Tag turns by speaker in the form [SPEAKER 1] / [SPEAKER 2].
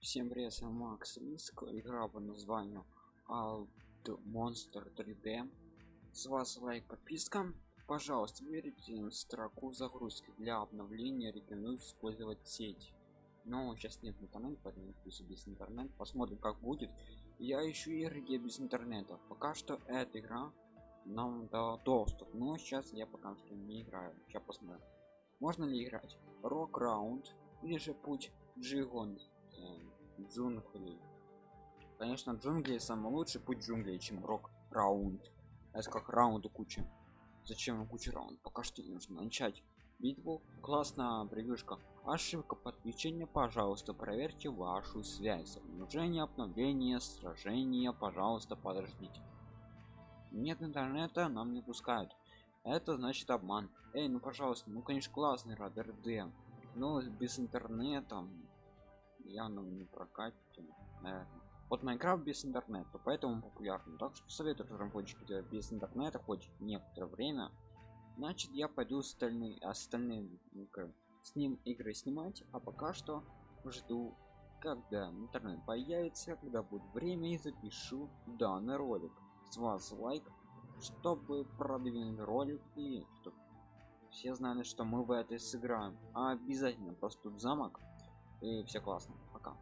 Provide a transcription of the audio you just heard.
[SPEAKER 1] Всем привет, я Макс Риск, игра по названию Alt Monster 3D. С вас лайк, подписка. Пожалуйста, выберите строку загрузки. Для обновления рекомендую использовать сеть. Но сейчас нет интернета, поэтому пусть без интернета. Посмотрим, как будет. Я ищу игры без интернета. Пока что эта игра нам дала доступ. Но сейчас я пока что не играю. Сейчас посмотрим. Можно ли играть? Рок раунд или же путь Джигон джунглей конечно джунгли самый лучший путь джунглей чем рок раунд. Это как раунду куча. Зачем куча раунд пока что нужно начать битву. Классная превьюшка ошибка подключения пожалуйста проверьте вашу связь. Обнаружение обновление сражение пожалуйста подождите. Нет интернета нам не пускают. Это значит обман. Эй ну пожалуйста ну конечно классный радар д. Но без интернета явно не прокатите наверное. вот майнкрафт без интернета поэтому популярный. Так что советую разработчики делать без интернета хоть некоторое время. Значит я пойду остальные остальные с ним игры снимать а пока что жду когда интернет появится когда будет время и запишу данный ролик. С вас лайк чтобы продвинуть ролик и чтобы все знали что мы в этой сыграем. А обязательно просто тут замок и все классно. Пока